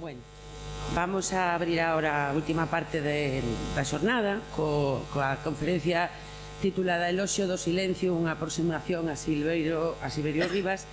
Bueno, vamos a abrir ahora a última parte de, da xornada co, coa conferencia titulada Eloxio do silencio, unha aproximación a Silveiro, a Silverio Rivas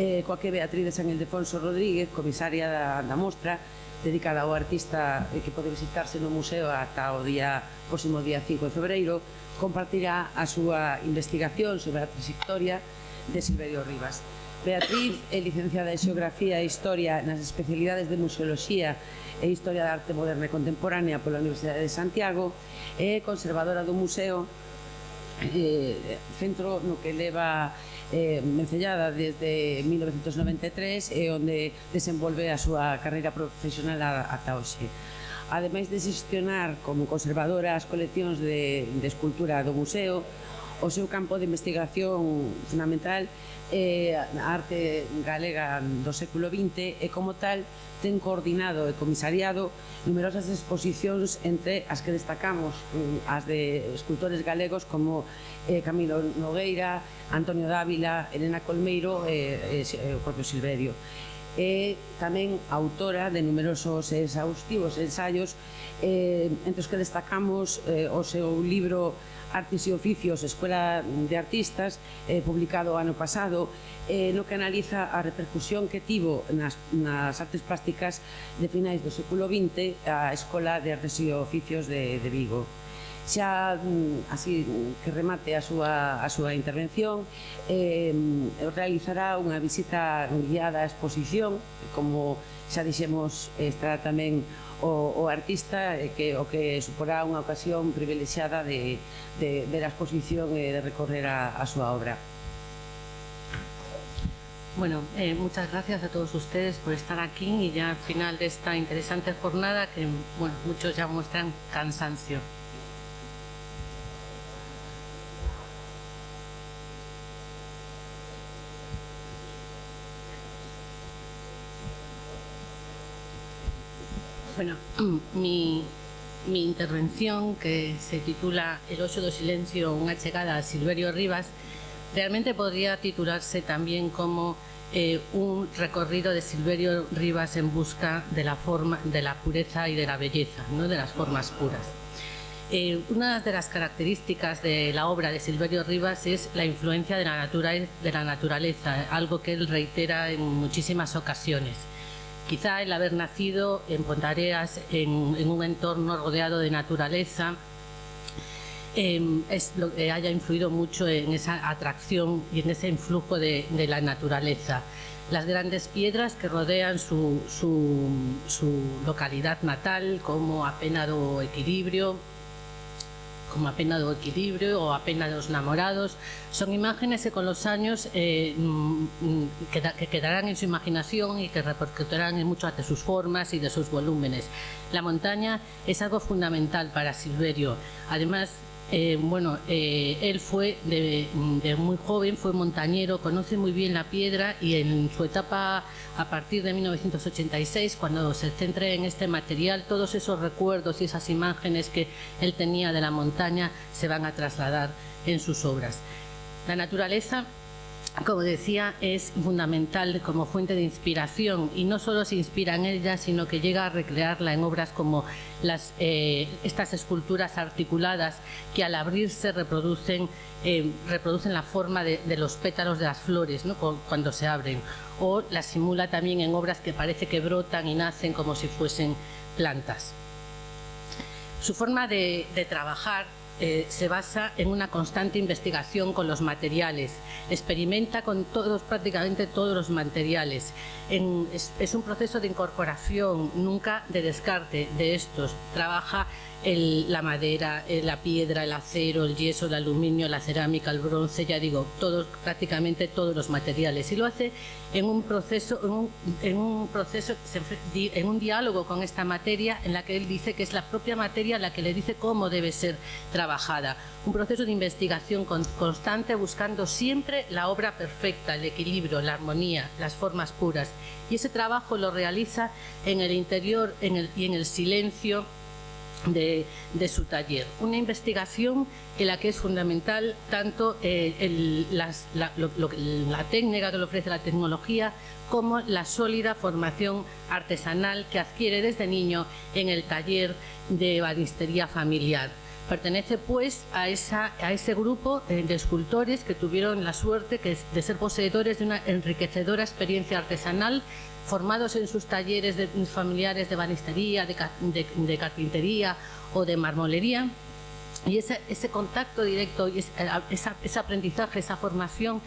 eh, coa que Beatriz de San Ildefonso Rodríguez, comisaria da, da mostra dedicada ao artista eh, que pode visitarse no museo ata o día próximo día 5 de febreiro compartirá a súa investigación sobre a trayectoria de Silverio Rivas. Beatriz é licenciada en Xeografía e Historia nas especialidades de Museoloxía e Historia da Arte Moderna e Contemporánea pola Universidade de Santiago e é conservadora do Museo eh, centro no que leva eh, Mencellada desde 1993 e onde desenvolve a súa carreira profesional ata hoxe. Ademais de xestionar como conservadora as coleccións de, de escultura do museo, o seu campo de investigación fundamental é eh, a arte galega do século XX e como tal ten coordinado e comisariado numerosas exposicións entre as que destacamos mm, as de escultores galegos como eh, Camilo Nogueira, Antonio Dávila, Elena Colmeiro e, e, e o propio Silverio. É tamén autora de numerosos exhaustivos ensaios eh, entre os que destacamos eh, o seu libro Artes e Oficios, Escola de Artistas, eh, publicado ano pasado, eh, no que analiza a repercusión que tivo nas, nas artes plásticas de finais do século XX a Escola de Artes e Oficios de, de Vigo. Xa mm, así que remate a súa, a súa intervención eh, realizará unha visita guiada á exposición como xa dixemos estará tamén o, o artista eh, que o que suporá unha ocasión privilexiada de, de ver a exposición e de recorrer a, a súa obra. Bueno, eh, muchas gracias a todos ustedes por estar aquí y ya al final de esta interesante jornada que bueno, muchos ya muestran cansancio. Bueno, mi, intervención que se titula El ocho do silencio, unha chegada a Silverio Rivas realmente podría titularse también como eh, un recorrido de Silverio Rivas en busca de la forma, de la pureza y de la belleza, ¿no? de las formas puras. Eh, una de las características de la obra de Silverio Rivas es la influencia de la, de la naturaleza, algo que él reitera en muchísimas ocasiones. Quizá el haber nacido en Pontareas, en, un entorno rodeado de naturaleza, em, es lo que haya influido mucho en esa atracción y en ese influjo de, la naturaleza. Las grandes piedras que rodean su, su localidad natal, como apenado equilibrio, como apenas de equilibrio o apenas de los enamorados, son imágenes que con los años eh, mm, mm, que quedarán en su imaginación y que repercutirán en muchas de sus formas y de sus volúmenes. La montaña es algo fundamental para Silverio. Además, eh, bueno, eh, él fue de, muy joven, fue montañero, conoce muy bien la piedra y en su etapa a partir de 1986, cuando se centre en este material, todos esos recuerdos y esas imágenes que él tenía de la montaña se van a trasladar en sus obras. La naturaleza como decía, es fundamental como fuente de inspiración. Y no solo se inspira en ella, sino que llega a recrearla en obras como eh, estas esculturas articuladas que al abrirse reproducen, eh, la forma de, los pétalos de las flores cuando se abren. O las simula también en obras que parece que brotan y nacen como si fuesen plantas. Su forma de trabajar eh, se basa en una constante investigación con los materiales, experimenta con todos, prácticamente todos los materiales. es, un proceso de incorporación, nunca de descarte de estos. Trabaja la madera, eh, la piedra, el acero, el yeso, el aluminio, la cerámica, el bronce, ya digo, prácticamente todos los materiales. Y lo hace en un proceso, en un, proceso, en un diálogo con esta materia en la que él dice que es la propia materia la que le dice cómo debe ser trabajada. Un proceso de investigación constante buscando siempre la obra perfecta, el equilibrio, la armonía, las formas puras. Y ese trabajo lo realiza en el interior y en el silencio de, su taller. Una investigación en la que es fundamental tanto eh, la, técnica que le ofrece la tecnología como la sólida formación artesanal que adquiere desde niño en el taller de banistería familiar. Pertenece pues a, esa, a ese grupo eh, de escultores que tuvieron la suerte de ser poseedores de una enriquecedora experiencia artesanal formados en sus talleres de, familiares de banistería, de, carpintería o de marmolería. Y ese, contacto directo y ese, aprendizaje, esa formación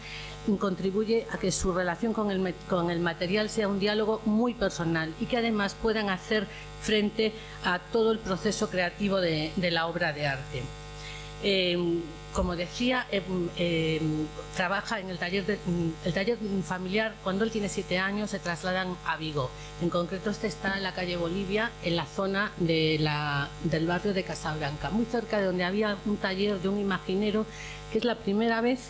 contribuye a que su relación con el, material sea un diálogo muy personal y que además puedan hacer frente a todo el proceso creativo de, la obra de arte. Eh, como decía, em, em, trabaja en el taller, mm, el taller familiar. Cuando él tiene siete años se trasladan a Vigo. En concreto este está en la calle Bolivia, en la zona de la, del barrio de Casablanca, muy cerca de donde había un taller de un imaginero, que es la primera vez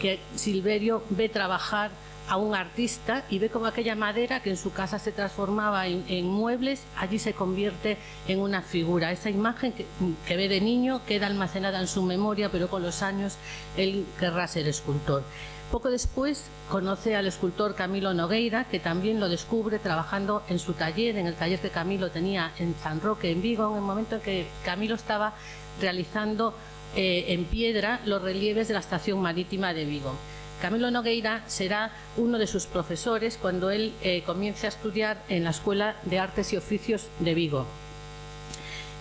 que Silverio ve trabajar a un artista y ve como aquella madera que en su casa se transformaba en, muebles, allí se convierte en una figura. Esa imagen que, ve de niño queda almacenada en su memoria, pero con los años él querrá ser escultor. Poco después conoce al escultor Camilo Nogueira, que también lo descubre trabajando en su taller, en el taller que Camilo tenía en San Roque, en Vigo, en el momento en que Camilo estaba realizando eh, en piedra los relieves de la estación marítima de Vigo. Camilo Nogueira será uno de sus profesores cuando él eh, comience a estudiar en la Escuela de Artes y Oficios de Vigo.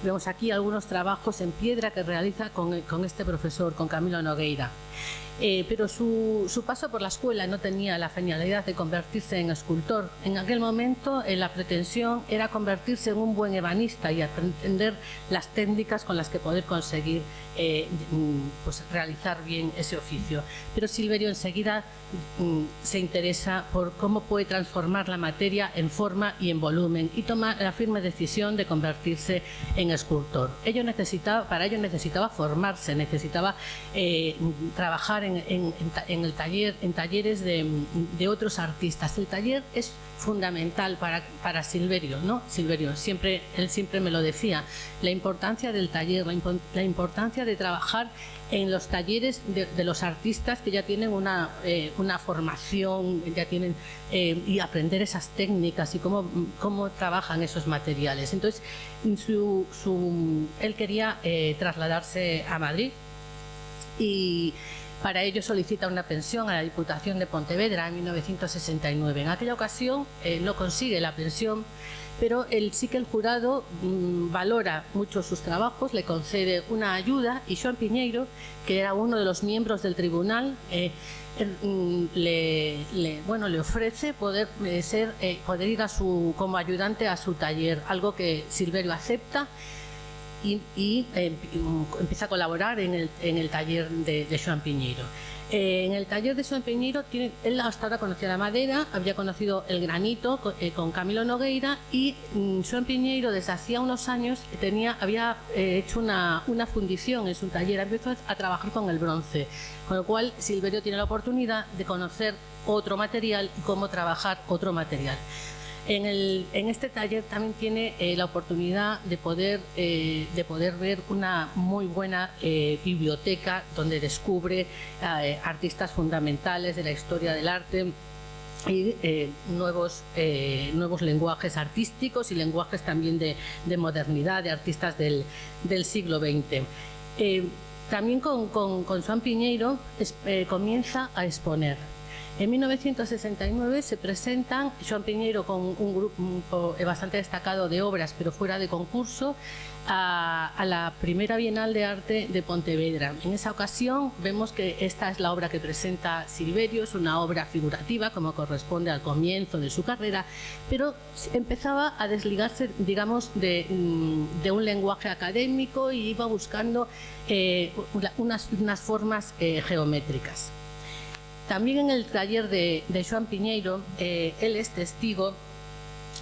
Vemos aquí algunos trabajos en piedra que realiza con, con este profesor, con Camilo Nogueira. Eh, pero su, paso por la escuela no tenía la finalidad de convertirse en escultor. En aquel momento eh, la pretensión era convertirse en un buen ebanista y aprender las técnicas con las que poder conseguir eh, mm, pues, realizar bien ese oficio. Pero Silverio enseguida mm, se interesa por cómo puede transformar la materia en forma y en volumen y toma la firme decisión de convertirse en escultor. Ello necesitaba, para ello necesitaba formarse, necesitaba trabajar en, el taller, en talleres de, otros artistas. El taller es fundamental para, para Silverio, ¿no? Silverio, siempre, él siempre me lo decía, la importancia del taller, la, importancia de trabajar en los talleres de, los artistas que ya tienen una, eh, una formación, ya tienen, eh, y aprender esas técnicas y cómo, cómo trabajan esos materiales. Entonces, su, su, él quería eh, trasladarse a Madrid y para ello solicita una pensión a la Diputación de Pontevedra en 1969. En aquella ocasión eh, no consigue la pensión, pero él, sí que el jurado mm, valora mucho sus trabajos, le concede una ayuda y Joan Piñeiro, que era uno de los miembros del tribunal, eh, mm, le, bueno, le ofrece poder, eh, ir como ayudante a su taller, algo que Silverio acepta y, eh, empieza a colaborar en el, en el taller de, de Joan Piñeiro. Eh, en el taller de Joan Piñeiro, tiene, él hasta ahora conocía la madera, había conocido el granito con, eh, Camilo Nogueira y mm, Joan Piñeiro desde hacía unos años tenía, había hecho una, una, fundición en su taller, empezó a trabajar con el bronce, con lo cual Silverio tiene la oportunidad de conocer otro material y cómo trabajar otro material. En, este taller también tiene eh, la oportunidad de poder, eh, de poder ver una muy buena eh, biblioteca donde descubre artistas fundamentales de la historia del arte y nuevos, nuevos lenguajes artísticos y lenguajes también de, modernidad, de artistas del, siglo XX. también con, con, con Juan Piñeiro comienza a exponer en 1969 se presentan Joan Piñero con un grupo bastante destacado de obras, pero fuera de concurso, a, la primera Bienal de Arte de Pontevedra. En esa ocasión vemos que esta es la obra que presenta Silverio, es una obra figurativa como corresponde al comienzo de su carrera, pero empezaba a desligarse, digamos, de, mm, un lenguaje académico y iba buscando eh, unas, formas eh, geométricas. También en el taller de, Joan Piñeiro, eh, él es testigo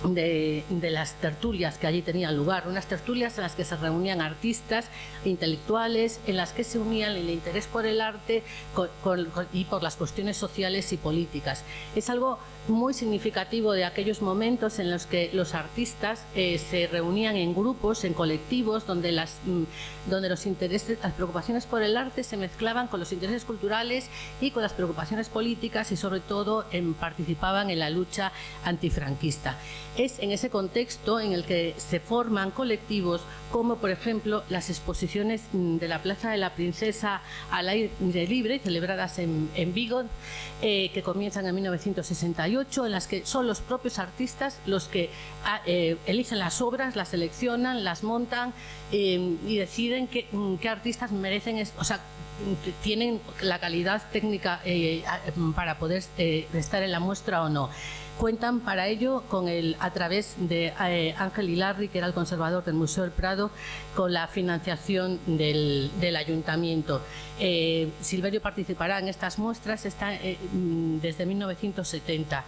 de, las tertulias que allí tenían lugar, unas tertulias en las que se reunían artistas, intelectuales, en las que se unían el interés por el arte y por las cuestiones sociales y políticas. Es algo muy significativo de aquellos momentos en los que los artistas eh, se reunían en grupos, en colectivos, donde, las, mm, donde los intereses, las preocupaciones por el arte se mezclaban con los intereses culturales y con las preocupaciones políticas y sobre todo participaban en la lucha antifranquista. Es en ese contexto en el que se forman colectivos como por ejemplo las exposiciones mm, de la Plaza de la Princesa al aire libre, celebradas en, Vigo, eh, que comienzan en 1968, en las que son los propios artistas los que ah, eh, eligen las obras, las seleccionan, las montan eh, y deciden qué, mm, qué, artistas merecen, o sea, tienen la calidad técnica para poder estar en la muestra o no. Cuentan para ello con el, a través de eh, Ángel Hilarri, que era el conservador del Museo del Prado, con la financiación del, ayuntamiento. Eh, Silverio participará en estas muestras eh, mm, desde 1970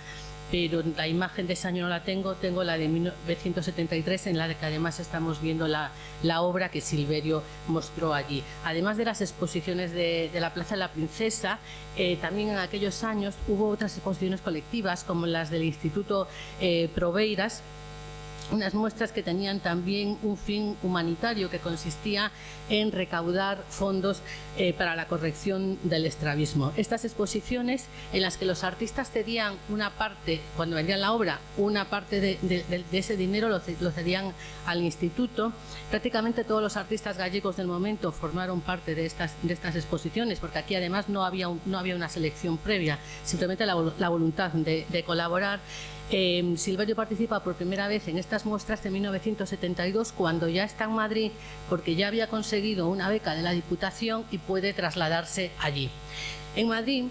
pero la imagen de ese año no la tengo, tengo la de 1973 en la que además estamos viendo la, obra que Silverio mostró allí. Además de las exposiciones de, la Plaza de la Princesa, eh, también en aquellos años hubo otras exposiciones colectivas como las del Instituto eh, Proveiras, unas muestras que tenían también un fin humanitario que consistía en recaudar fondos eh, para la corrección del estrabismo. Estas exposiciones en las que los artistas cedían una parte, cuando vendían la obra, una parte de, ese dinero lo, cedían al instituto. Prácticamente todos los artistas gallegos del momento formaron parte de estas, de estas exposiciones, porque aquí además no había, no había una selección previa, simplemente la, voluntad de colaborar eh, Silverio participa por primera vez en estas muestras de 1972 cuando ya está en Madrid porque ya había conseguido una beca de la Diputación y puede trasladarse allí. En Madrid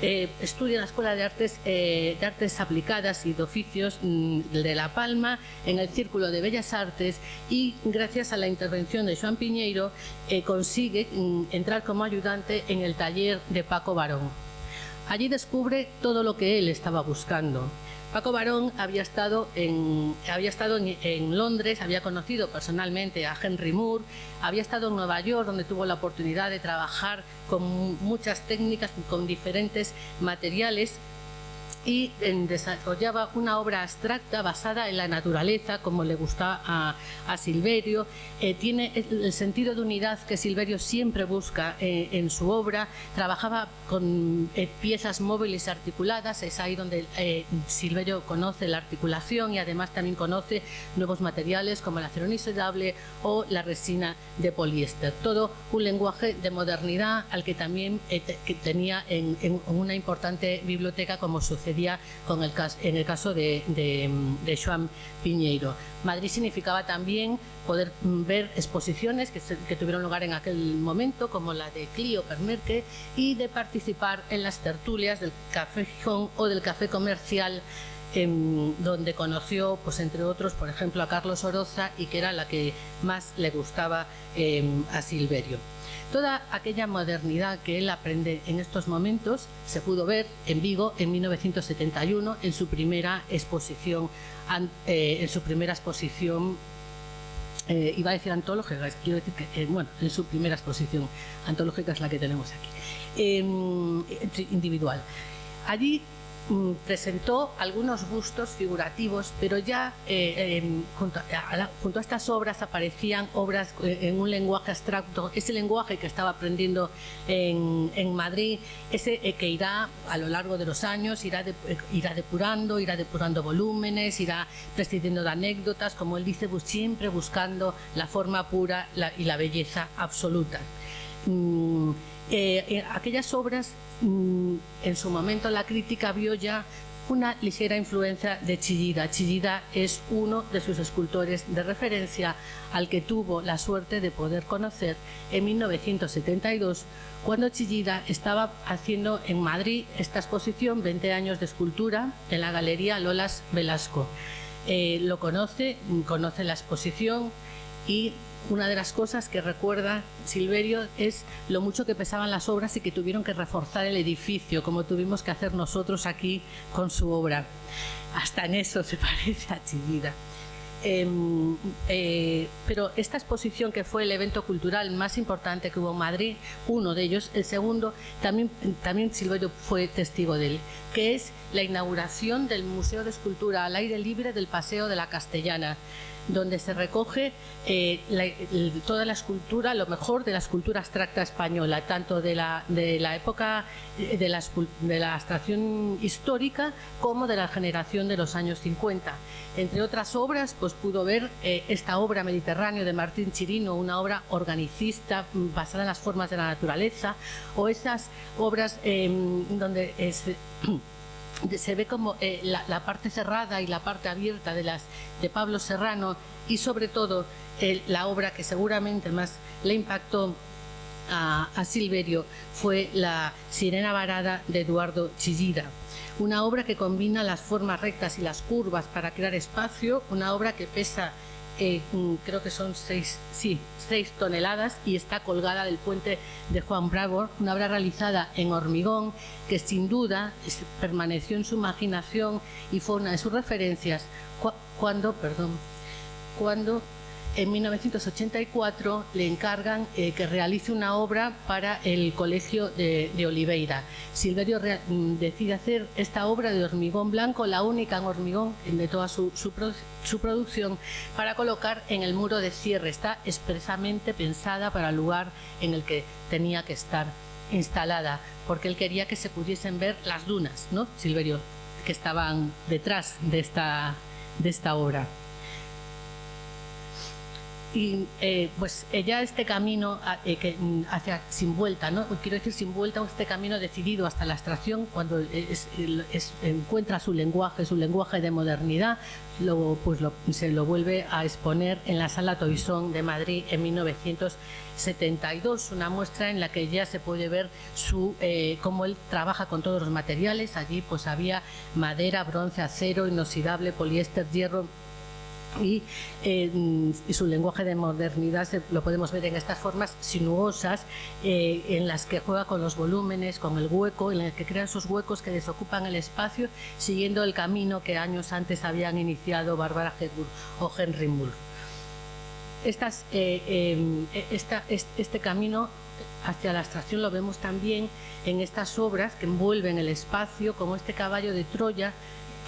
eh, estudia en la Escuela de Artes, eh, de Artes Aplicadas y de Oficios mm, de La Palma, en el Círculo de Bellas Artes y gracias a la intervención de Joan Piñeiro eh, consigue mm, entrar como ayudante en el taller de Paco Barón. Allí descubre todo lo que él estaba buscando. Paco Barón había estado, en, había estado en, Londres, había conocido personalmente a Henry Moore, había estado en Nueva York, donde tuvo la oportunidad de trabajar con muchas técnicas, con diferentes materiales y desarrollaba una obra abstracta basada en la naturaleza, como le gusta a, Silverio. Eh, tiene el sentido de unidad que Silverio siempre busca eh, en su obra. Trabajaba con eh, piezas móviles articuladas, es ahí donde Silverio conoce la articulación y además también conoce nuevos materiales como el acero inoxidable o la resina de poliéster. Todo un lenguaje de modernidad al que también tenía en, en una importante biblioteca como sucede con el en el caso de, de, Joan Piñeiro. Madrid significaba también poder ver exposiciones que, tuvieron lugar en aquel momento, como la de Clio Permerque, y de participar en las tertulias del Café Gijón o del Café Comercial donde conoció, pues entre otros, por ejemplo, a Carlos Oroza y que era la que más le gustaba em, a Silverio. Toda aquella modernidad que él aprende en estos momentos se pudo ver en Vigo en 1971 en su primera exposición, eh, en su primera exposición eh, iba a decir antológica, quiero decir que, eh, bueno, en su primera exposición antológica es la que tenemos aquí, em, individual. Allí presentó algunos bustos figurativos, pero ya eh, junto, a, estas obras aparecían obras eh, en un lenguaje abstracto, ese lenguaje que estaba aprendiendo en, Madrid, ese eh, que irá a lo largo de los años, irá, irá depurando, irá depurando volúmenes, irá prescindiendo de anécdotas, como él dice, siempre buscando la forma pura y la belleza absoluta. Mm, aquellas obras Mm, en su momento la crítica vio ya una ligera influencia de Chillida. Chillida es uno de sus escultores de referencia al que tuvo la suerte de poder conocer en 1972 cuando Chillida estaba haciendo en Madrid esta exposición 20 años de escultura en la Galería Lolas Velasco. Eh, lo conoce, conoce la exposición y una de las cosas que recuerda Silverio es lo mucho que pesaban las obras y que tuvieron que reforzar el edificio, como tuvimos que hacer nosotros aquí con su obra. Hasta en eso se parece a Chillida. Em, eh, pero esta exposición que fue el evento cultural más importante que hubo en Madrid, uno de ellos, el segundo, también, también Silverio fue testigo de él, que es la inauguración del Museo de Escultura al aire libre del Paseo de la Castellana donde se recoge eh, toda la escultura, lo mejor de la escultura abstracta española, tanto de la, de la época de la, de abstracción histórica como de la generación de los años 50. Entre otras obras, pues pudo ver eh, esta obra Mediterráneo de Martín Chirino, una obra organicista mm, basada en las formas de la naturaleza, o esas obras em, donde es, se ve como eh, la, parte cerrada y la parte abierta de las de Pablo Serrano y sobre todo la obra que seguramente más le impactó a, Silverio fue la Sirena Varada de Eduardo Chillida. Una obra que combina las formas rectas y las curvas para crear espacio, una obra que pesa eh, creo que son seis, sí, seis toneladas y está colgada del puente de Juan Bravo, una obra realizada en hormigón que sin duda permaneció en su imaginación y fue una de sus referencias. Cuando, perdón, cuando en 1984 le encargan eh, que realice una obra para el Colegio de, Oliveira. Silverio mm, decide hacer esta obra de hormigón blanco, la única en hormigón de toda su, producción, para colocar en el muro de cierre. Está expresamente pensada para el lugar en el que tenía que estar instalada, porque él quería que se pudiesen ver las dunas, ¿no, Silverio? que estaban detrás de esta, de esta obra y eh, pues ya este camino eh, que, mm, hacia sin vuelta, ¿no? quiero decir sin vuelta, este camino decidido hasta la abstracción cuando encuentra su lenguaje, su lenguaje de modernidad, luego pues se lo vuelve a exponer en la Sala Toisón de Madrid en 1972, una muestra en la que ya se puede ver su, eh, cómo él trabaja con todos los materiales, allí pues había madera, bronce, acero, inoxidable, poliéster, hierro, eh, y, su lenguaje de modernidad lo podemos ver en estas formas sinuosas eh, en las que juega con los volúmenes, con el hueco, en las que crea esos huecos que desocupan el espacio siguiendo el camino que años antes habían iniciado Barbara Hedburg o Henry Moore. Eh, este camino hacia la abstracción lo vemos también en estas obras que envuelven el espacio, como este caballo de Troya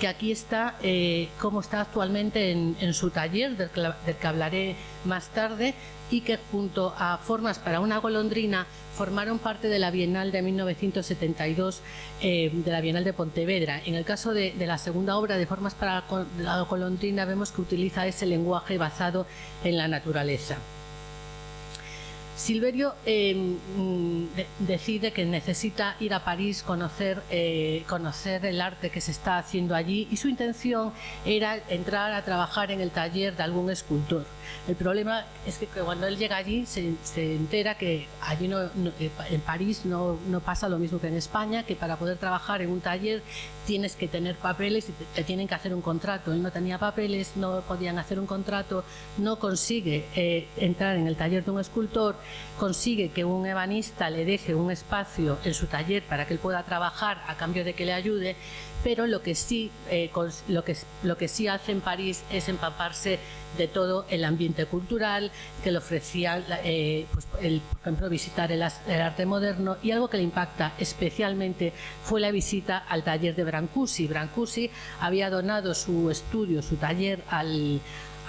que aquí está, eh, como está actualmente en, su taller, del que, hablaré más tarde, y que junto a Formas para una golondrina formaron parte de la Bienal de 1972, eh, de la Bienal de Pontevedra. En el caso de, la segunda obra de Formas para la golondrina vemos que utiliza ese lenguaje basado en la naturaleza. Silverio eh, mm, decide que necesita ir a París, conocer, eh, conocer el arte que se está haciendo allí y su intención era entrar a trabajar en el taller de algún escultor. El problema es que cuando él llega allí se, entera que allí no, eh, en París no, pasa lo mismo que en España, que para poder trabajar en un taller tienes que tener papeles y te, tienen que hacer un contrato. Él no tenía papeles, no podían hacer un contrato, no consigue eh, entrar en el taller de un escultor, consigue que un ebanista le deje un espacio en su taller para que él pueda trabajar a cambio de que le ayude pero lo que sí, eh, lo que, lo que sí hace en París es empaparse de todo el ambiente cultural que le ofrecía, eh, pues, el, por ejemplo, visitar el, arte moderno y algo que le impacta especialmente fue la visita al taller de Brancusi. Brancusi había donado su estudio, su taller al,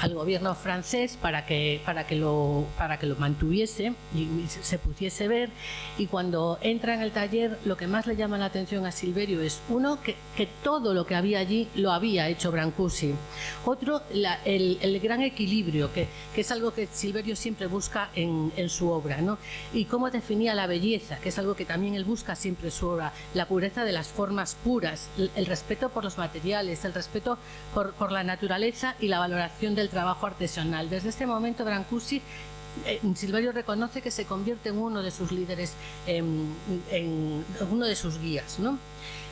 al gobierno francés para que, para que, lo, para que lo mantuviese y se pudiese ver. Y cuando entra en el taller, lo que más le llama la atención a Silverio es, uno, que, que todo lo que había allí lo había hecho Brancusi. Otro, el, el, gran equilibrio, que, que, es algo que Silverio siempre busca en, en su obra. ¿no? Y cómo definía la belleza, que es algo que también él busca siempre en su obra. La pureza de las formas puras, el, el respeto por los materiales, el respeto por, por la naturaleza y la valoración del trabajo artesanal. Desde este momento Brancusi eh, Silverio reconoce que se convierte en uno de sus líderes, en, uno de sus guías. ¿no?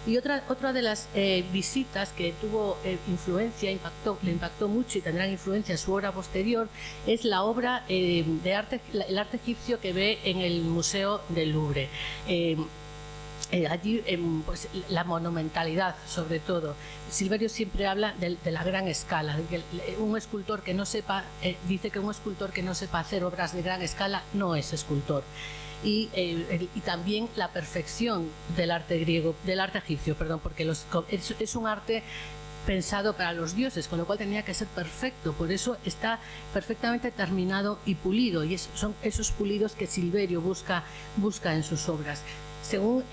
Y otra, otra de las eh, visitas que tuvo eh, influencia, impactó, le impactó mucho y tendrán influencia en su obra posterior, es la obra de arte, el arte egipcio que ve en el Museo del Louvre. Eh, allí pues, la monumentalidad sobre todo. Silverio siempre habla de, la gran escala, un escultor que no sepa, eh, dice que un escultor que no sepa hacer obras de gran escala no es escultor. Y, eh, también la perfección del arte griego, del arte egipcio, perdón, porque los, es, un arte pensado para los dioses, con lo cual tenía que ser perfecto, por eso está perfectamente terminado y pulido, y son esos pulidos que Silverio busca, busca en sus obras. Según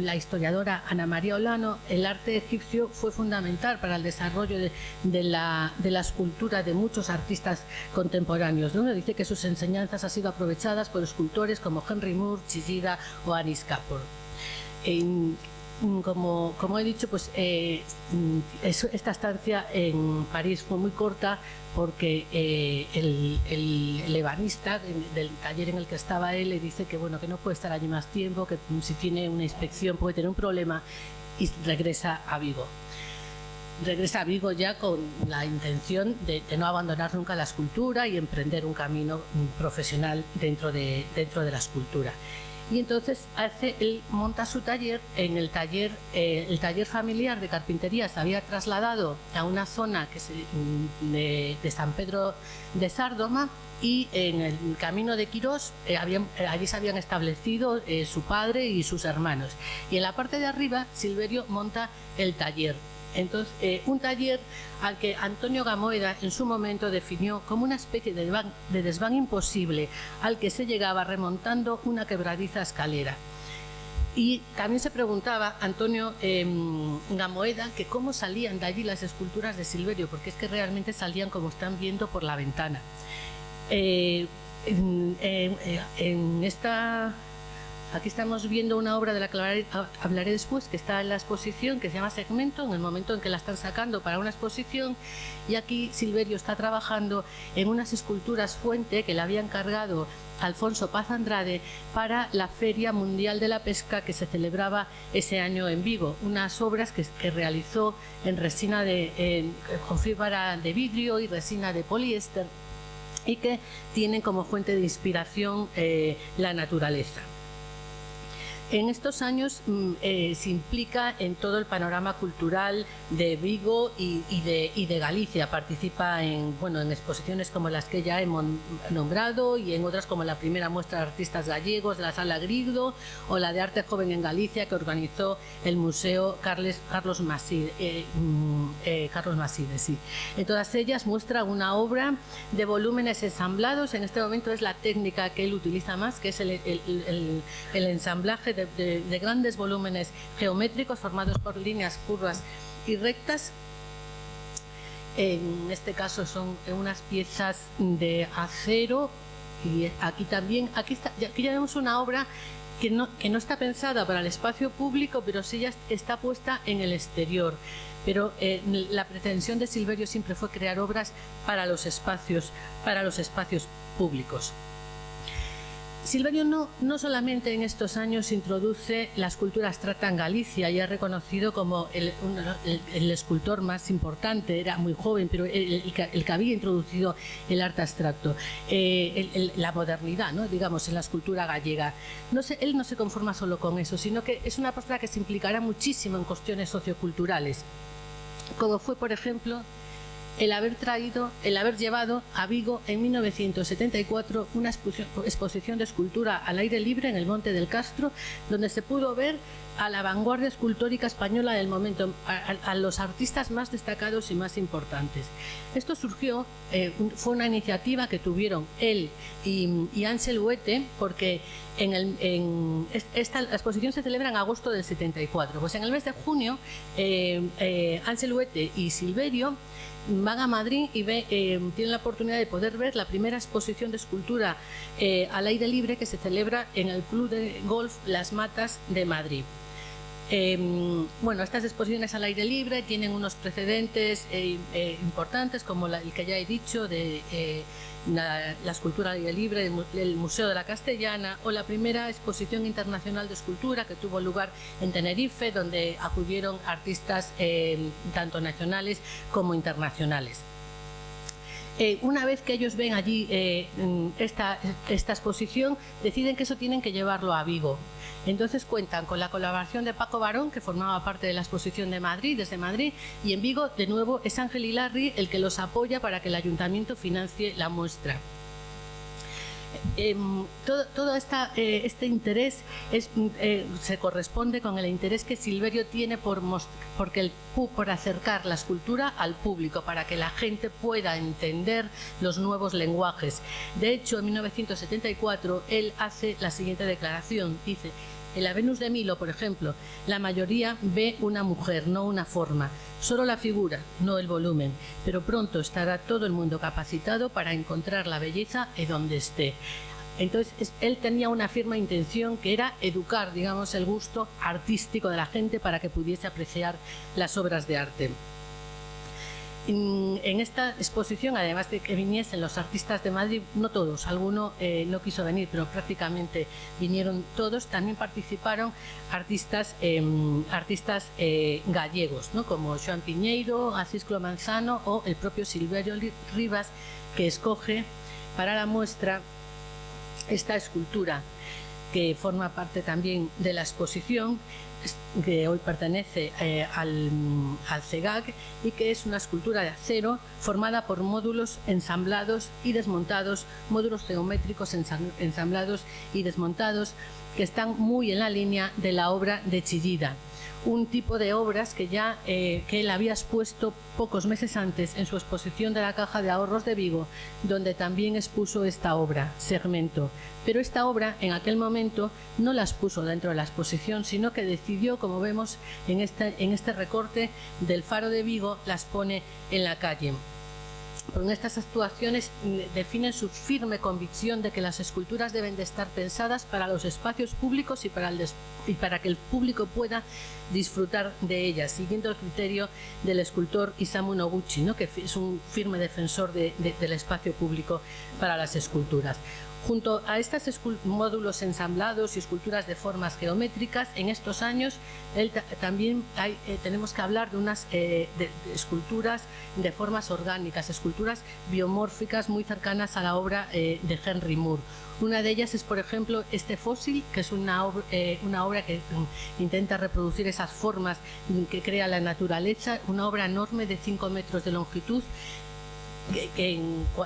la historiadora Ana María Olano, el arte egipcio fue fundamental para el desarrollo de, la, escultura de muchos artistas contemporáneos. ¿no? Dice que sus enseñanzas han sido aprovechadas por escultores como Henry Moore, Chizida o Anis Kapoor. Como, como, he dicho, pues eh, esta estancia en París fue muy corta, porque eh, el, el, del taller en el que estaba él le dice que bueno que no puede estar allí más tiempo, que si tiene una inspección puede tener un problema y regresa a Vigo. Regresa a Vigo ya con la intención de, no abandonar nunca la escultura y emprender un camino profesional dentro de, dentro de la escultura y entonces hace, él monta su taller en el taller, eh, el taller familiar de carpintería se había trasladado a una zona que se, mm, de, San Pedro de Sárdoma y en el camino de Quirós eh, eh, allí se habían establecido su padre y sus hermanos. Y en la parte de arriba Silverio monta el taller entonces, eh, un taller al que Antonio Gamoeda en su momento definió como una especie de desván, imposible al que se llegaba remontando una quebradiza escalera. Y también se preguntaba Antonio em, Gamoeda que cómo salían de allí las esculturas de Silverio, porque es que realmente salían como están viendo por la ventana. Eh, en, esta Aquí estamos viendo una obra de la que hablaré, después, que está en la exposición, que se llama Segmento, en el momento en que la están sacando para una exposición. Y aquí Silverio está trabajando en unas esculturas fuente que le había encargado Alfonso Paz Andrade para la Feria Mundial de la Pesca que se celebraba ese año en Vigo. Unas obras que, realizó en resina de, con fibra de vidrio y resina de poliéster y que tienen como fuente de inspiración eh, la naturaleza. En estos años mm, eh, se implica en todo el panorama cultural de Vigo y, de, Galicia. Participa en, bueno, en exposiciones como las que ya hemos nombrado y en otras como la primera muestra de artistas gallegos de la Sala Grigdo o la de Arte Joven en Galicia que organizó el Museo Carles, Carlos Maside. Eh, mm, eh, Carlos Maside sí. En todas ellas muestra una obra de volúmenes ensamblados. En este momento es la técnica que él utiliza más, que es el, el ensamblaje de, grandes volúmenes geométricos formados por líneas curvas y rectas en este caso son unas piezas de acero y aquí también, aquí, aquí ya vemos una obra que no, que no está pensada para el espacio público, pero sí ya está puesta en el exterior. Pero eh, la pretensión de Silverio siempre fue crear obras para los espacios, para los espacios públicos. Silverio no, no solamente en estos años introduce la escultura abstracta en Galicia y ha reconocido como el, escultor más importante, era muy joven, pero el, que había introducido el arte abstracto, eh, la modernidad, ¿no? digamos, en la escultura gallega. No él no se conforma solo con eso, sino que es una postura que se implicará muchísimo en cuestiones socioculturales, como fue, por ejemplo, el haber traído, el haber llevado a Vigo en 1974 una exposición de escultura al aire libre en el Monte del Castro, donde se pudo ver a la vanguardia escultórica española del momento, a, los artistas más destacados y más importantes. Esto surgió, eh, fue una iniciativa que tuvieron él y, Ansel Huete, porque en, esta exposición se celebra en agosto del 74. Pues en el mes de junio, eh, eh, Huete y Silverio van a Madrid y ve, eh, tienen la oportunidad de poder ver la primera exposición de escultura eh, al aire libre que se celebra en el Club de Golf Las Matas de Madrid. Eh, bueno, estas exposiciones al aire libre tienen unos precedentes eh, importantes, como el que ya he dicho, de la, escultura al aire libre del Museo de la Castellana, o la primera exposición internacional de escultura que tuvo lugar en Tenerife, donde acudieron artistas eh, tanto nacionales como internacionales. Eh, una vez que ellos ven allí eh, esta, esta exposición, deciden que eso tienen que llevarlo a Vigo. Entonces cuentan con la colaboración de Paco Barón, que formaba parte de la exposición de Madrid, desde Madrid, y en Vigo, de nuevo, es Ángel Hilarri el que los apoya para que el ayuntamiento financie la muestra. Eh, todo, eh, este interés es, eh, se corresponde con el interés que Silverio tiene por, porque por acercar la escultura al público, para que la gente pueda entender los nuevos lenguajes. De hecho, en 1974, él hace la siguiente declaración, dice, en la Venus de Milo, por ejemplo, la mayoría ve una mujer, no una forma, solo la figura, no el volumen, pero pronto estará todo el mundo capacitado para encontrar la belleza en donde esté. Entonces, él tenía una firme intención que era educar, digamos, el gusto artístico de la gente para que pudiese apreciar las obras de arte. En esta exposición, además de que viniesen los artistas de Madrid, no todos, alguno eh, no quiso venir, pero prácticamente vinieron todos, también participaron artistas, eh, artistas eh, gallegos, ¿no? como Joan Piñeiro, Acisclo Manzano o el propio Silverio Rivas, que escoge para la muestra esta escultura que forma parte también de la exposición que hoy pertenece eh, al, al, CEGAG y que es una escultura de acero formada por módulos ensamblados y desmontados, módulos geométricos ensamblados y desmontados que están muy en la línea de la obra de Chillida un tipo de obras que ya eh, que él había expuesto pocos meses antes en su exposición de la Caja de Ahorros de Vigo, donde también expuso esta obra, Segmento. Pero esta obra, en aquel momento, no la expuso dentro de la exposición, sino que decidió, como vemos en este, en este recorte del Faro de Vigo, las pone en la calle con estas actuaciones definen su firme convicción de que las esculturas deben de estar pensadas para los espacios públicos y para, el y para que el público pueda disfrutar de ellas, siguiendo el criterio del escultor Isamu Noguchi, ¿no? que es un firme defensor de, de, del espacio público para las esculturas. Junto a estos módulos ensamblados y esculturas de formas geométricas, en estos años también eh, tenemos que hablar de unas eh, esculturas de formas orgánicas, esculturas biomórficas muy cercanas a la obra eh, de Henry Moore. Una de ellas es, por ejemplo, este fósil, que es una una obra que um, intenta reproducir esas formas que crea la naturaleza, una obra enorme de 5 metros de longitud, que,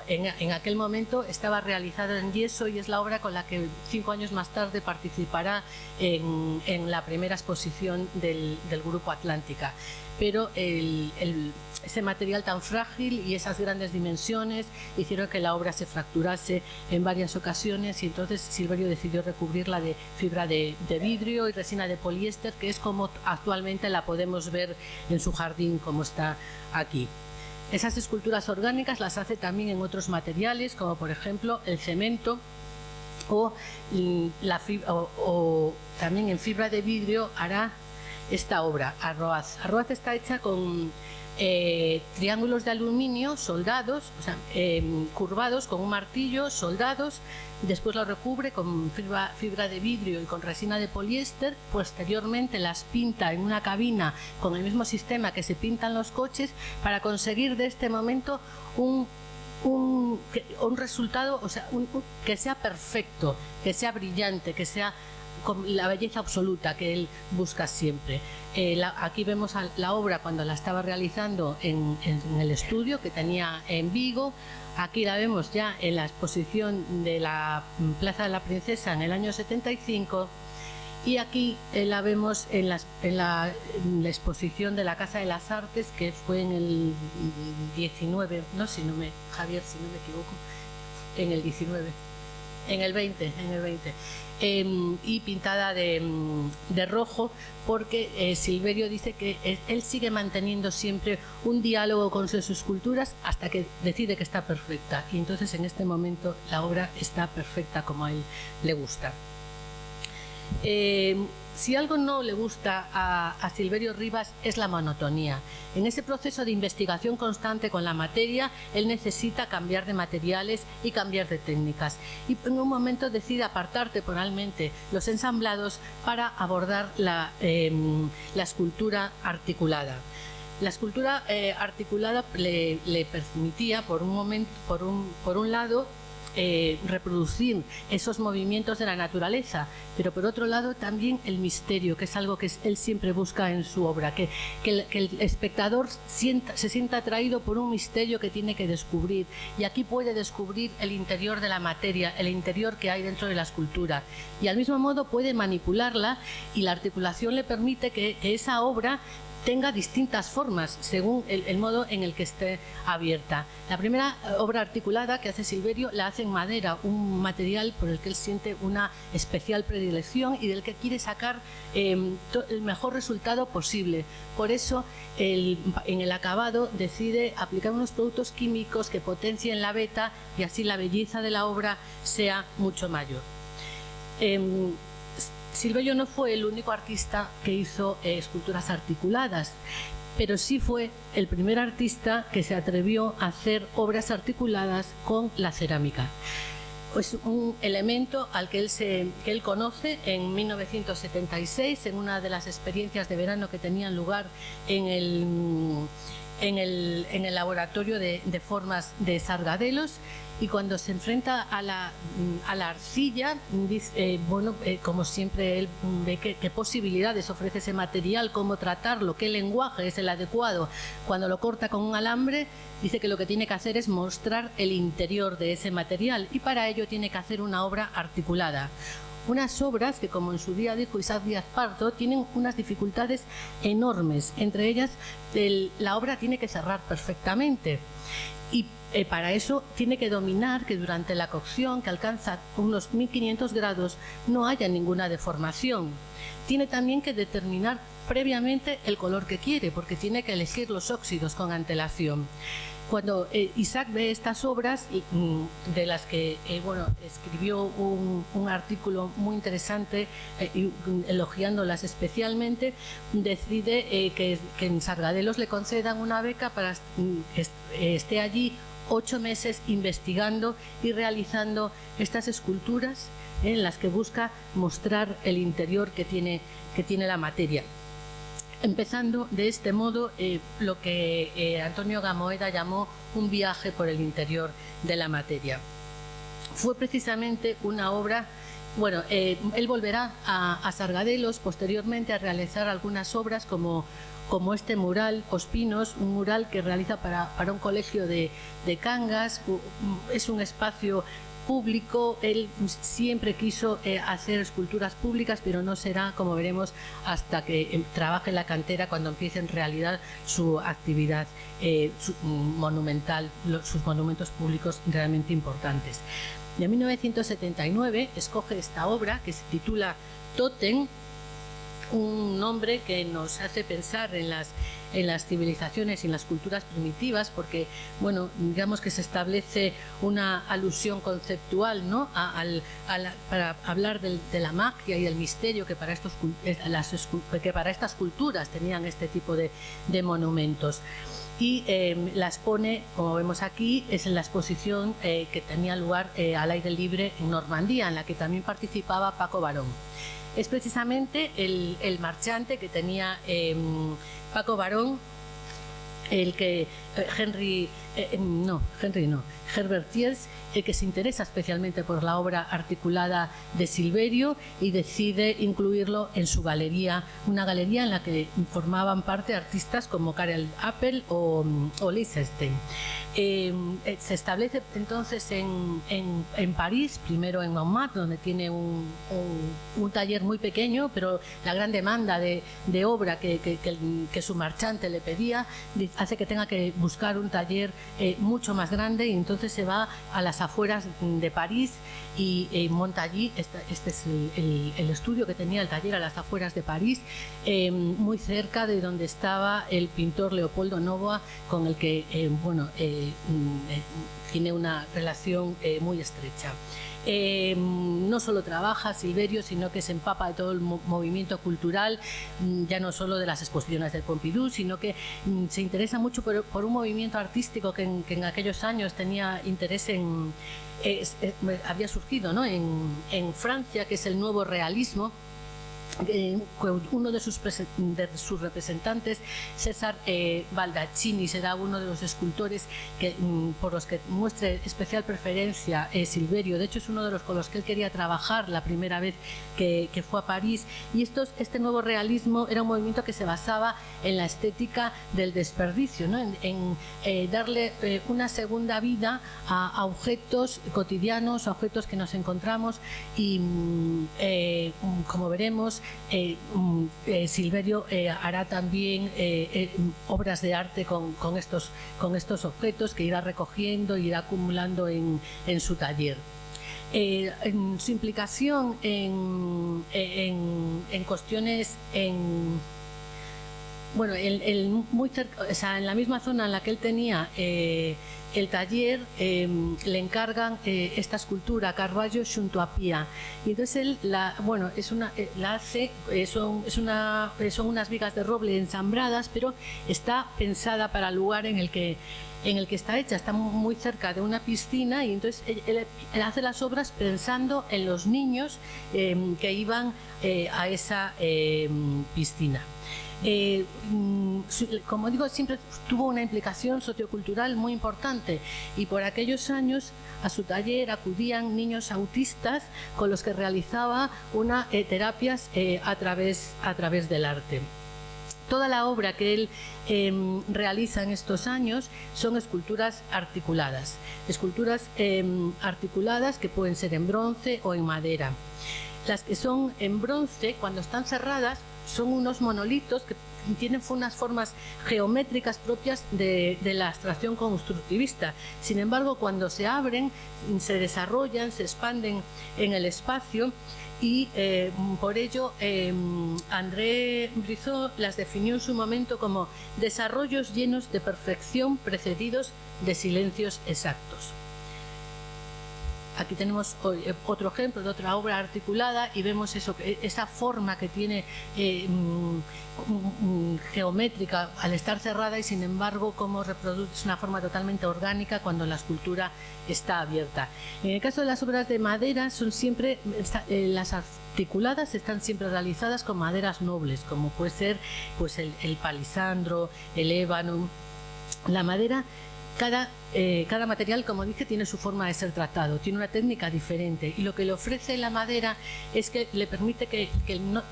en, aquel momento estaba realizada en yeso y es la obra con la que cinco años más tarde participará en, la primera exposición del, Grupo Atlántica. Pero ese material tan frágil y esas grandes dimensiones hicieron que la obra se fracturase en varias ocasiones y entonces Silverio decidió recubrirla de fibra de, de vidrio y resina de poliéster, que es como actualmente la podemos ver en su jardín, como está aquí. Esas esculturas orgánicas las hace también en otros materiales, como por ejemplo el cemento o, la fibra, o, también en fibra de vidrio hará esta obra, Arroaz. Arroaz está hecha con eh, triángulos de aluminio soldados, o sea, eh, curvados con un martillo, soldados, después lo recubre con fibra, de vidrio y con resina de poliéster, posteriormente las pinta en una cabina con el mismo sistema que se pintan los coches para conseguir de este momento un un, resultado, o sea, que sea perfecto, que sea brillante, que sea con la belleza absoluta que él busca siempre. Eh, aquí vemos la obra cuando la estaba realizando en, el estudio que tenía en Vigo. Aquí la vemos ya en la exposición de la Plaza de la Princesa en el año 75 y aquí eh, la vemos en la, en, la, en la, exposición de la Casa de las Artes que fue en el 19, no si no me Javier si no me equivoco, en el 19, en el 20, en el 20 eh, y pintada de, de rojo porque eh, Silverio dice que él sigue manteniendo siempre un diálogo con sus esculturas hasta que decide que está perfecta y entonces en este momento la obra está perfecta como a él le gusta. Eh, si algo no le gusta a, Silverio Rivas es la monotonía. En ese proceso de investigación constante con la materia, él necesita cambiar de materiales y cambiar de técnicas. Y en un momento decide apartar temporalmente los ensamblados para abordar la, em, escultura articulada. La escultura eh, articulada le, permitía, por un, momento, por un, por un lado, eh, reproducir esos movimientos de la naturaleza, pero por otro lado también el misterio, que es algo que él siempre busca en su obra, que, el, espectador se sienta atraído por un misterio que tiene que descubrir. Y aquí puede descubrir el interior de la materia, el interior que hay dentro de la escultura. Y al mismo modo puede manipularla y la articulación le permite que esa obra tenga distintas formas según el, modo en el que esté abierta. La primera eh, obra articulada que hace Silverio la hace en madera, un material por el que él siente una especial predilección y del que quiere sacar em, el mejor resultado posible. Por eso en el acabado decide aplicar unos productos químicos que potencien la beta y así la belleza de la obra sea mucho mayor. Em, Silvello no fue el único artista que hizo eh, esculturas articuladas, pero sí fue el primer artista que se atrevió a hacer obras articuladas con la cerámica. Es un elemento al que él, se, que él conoce en 1976 en una de las experiencias de verano que tenían lugar en el en el, en el laboratorio de, formas de Sargadelos y cuando se enfrenta a la, a la arcilla, eh, bueno, eh, como siempre él ve qué, posibilidades ofrece ese material, cómo tratarlo, qué lenguaje es el adecuado. Cuando lo corta con un alambre, dice que lo que tiene que hacer es mostrar el interior de ese material y para ello tiene que hacer una obra articulada unas obras que, como en su día dijo Isaac Díaz Pardo, tienen unas dificultades enormes. Entre ellas, la obra tiene que cerrar perfectamente. Y eh, para eso tiene que dominar que durante la cocción, que alcanza unos 1500 grados, no haya ninguna deformación. Tiene también que determinar previamente el color que quiere, porque tiene que elegir los óxidos con antelación cuando eh, Isaac ve estas obras, mm, de las que eh, bueno, escribió un, artículo muy interesante eh, mm, elogiándolas especialmente, decide que, en Sargadelos le concedan una beca para mm, que esté allí ocho meses investigando y realizando estas esculturas en las que busca mostrar el interior que tiene, que tiene la materia empezando de este modo eh, lo que eh, Antonio Gamoeda llamó un viaje por el interior de la materia. Fue precisamente una obra, bueno, eh, él volverá a, Sargadelos posteriormente a realizar algunas obras como, como este mural Ospinos, un mural que realiza para, para un colegio de, de Cangas, es un espacio público. Él siempre quiso eh, hacer esculturas públicas, pero no será, como veremos, hasta que eh, trabaje en la cantera cuando empiece en realidad su actividad eh, monumental, sus monumentos públicos realmente importantes. En 1979 escoge esta obra que se titula Totem, un nombre que nos hace pensar en las, en las civilizaciones y en las culturas primitivas, porque, bueno, digamos que se establece una alusión conceptual, ¿no?, para hablar de la magia y el misterio que para, estos, las, que para estas culturas tenían este tipo de, monumentos y em, las pone, como vemos aquí, es en la exposición eh, que tenía lugar eh, al aire libre en Normandía, en la que también participaba Paco Barón es precisamente el, marchante que tenía em, Paco Barón, el que Henry, eh, em, no, Henry no, Herbert Thiers, el que se interesa especialmente por la obra articulada de Silverio y decide incluirlo en su galería, una galería en la que formaban parte artistas como Karel Appel o, o Liechtenstein. Eh, se establece entonces en, París, primero en Montmartre, donde tiene un, taller muy pequeño, pero la gran demanda de, obra que, su marchante le pedía hace que tenga que buscar un taller eh, mucho más grande y entonces se va a las afueras de París y eh, monta allí, este, este es el, el, estudio que tenía el taller a las afueras de París, em, muy cerca de donde estaba el pintor Leopoldo Novoa, con el que, bueno, Mm, eh, tiene una relación eh, muy estrecha. Eh, no solo trabaja Silverio, sino que se empapa de todo el movimiento cultural, mm, ya no solo de las exposiciones del Pompidou, sino que mm, se interesa mucho por, un movimiento artístico que en, aquellos años tenía interés en... había surgido ¿no? en, en Francia, que es el nuevo realismo, eh, uno de sus, de representantes, César eh, Baldacchini, será uno de los escultores que, mm, por los que muestre especial preferencia eh, Silverio. De hecho, es uno de los con los que él quería trabajar la primera vez que, fue a París. Y estos, este nuevo realismo era un movimiento que se basaba en la estética del desperdicio, en, darle una segunda vida a, objetos cotidianos, a objetos que nos encontramos y, mm, como veremos, eh, mm, eh, Silverio eh, hará también obras de arte con, estos, con estos objetos que irá recogiendo y irá acumulando en, su taller. en su implicación en, en cuestiones en bueno, muy cerca, en la misma zona en la que él tenía el taller em, le encargan eh, esta escultura Carballo junto a Pía. Y entonces él la bueno es una eh, la hace eh, son son unas vigas de roble ensambradas pero está pensada para el lugar en el que en el que está hecha está muy cerca de una piscina y entonces él, hace las obras pensando en los niños em, que iban a esa em, piscina eh, mm, como digo, siempre tuvo una implicación sociocultural muy importante y por aquellos años a su taller acudían niños autistas con los que realizaba una eh, terapias eh, a, través, a través del arte. Toda la obra que él em, realiza en estos años son esculturas articuladas, esculturas em, articuladas que pueden ser en bronce o en madera. Las que son en bronce, cuando están cerradas, son unos monolitos que tienen unas formas geométricas propias de, la abstracción constructivista. Sin embargo, cuando se abren, se desarrollan, se expanden en el espacio y eh, por ello eh, André Brizot las definió en su momento como desarrollos llenos de perfección precedidos de silencios exactos. Aquí tenemos eh, otro ejemplo de otra obra articulada y vemos eso, esa forma que tiene eh, mm, mm, geométrica al estar cerrada y sin embargo cómo reproduce una forma totalmente orgánica cuando la escultura está abierta. En el caso de las obras de madera son siempre eh, las articuladas están siempre realizadas con maderas nobles como puede ser pues el, el palisandro, el ébano. La madera cada, eh, cada, material, como dije, tiene su forma de ser tratado, tiene una técnica diferente y lo que le ofrece la madera es que le permite que,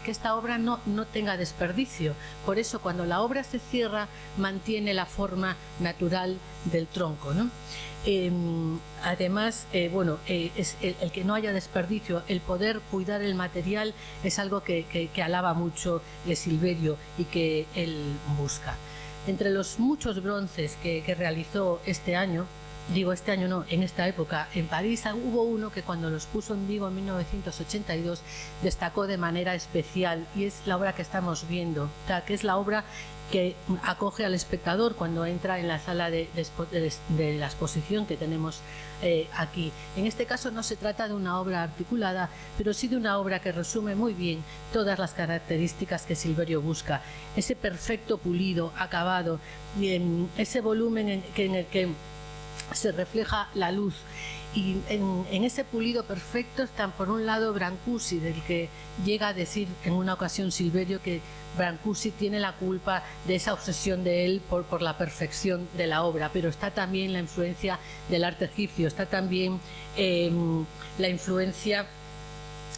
esta obra no, no, tenga desperdicio. Por eso cuando la obra se cierra mantiene la forma natural del tronco. Em, además, eh, bueno, eh, es el, que no haya desperdicio, el poder cuidar el material es algo que, que alaba mucho Silverio y que él busca. Entre los muchos bronces que, realizó este año, digo este año no, en esta época, en París hubo uno que cuando los puso en vivo en 1982 destacó de manera especial y es la obra que estamos viendo, que es la obra que acoge al espectador cuando entra en la sala de, la exposición que tenemos eh, aquí. En este caso no se trata de una obra articulada, pero sí de una obra que resume muy bien todas las características que Silverio busca. Ese perfecto pulido, acabado, ese volumen en el que se refleja la luz. Y en, ese pulido perfecto están por un lado Brancusi, del que llega a decir en una ocasión Silverio que Brancusi tiene la culpa de esa obsesión de él por, por la perfección de la obra, pero está también la influencia del arte egipcio, está también em, la influencia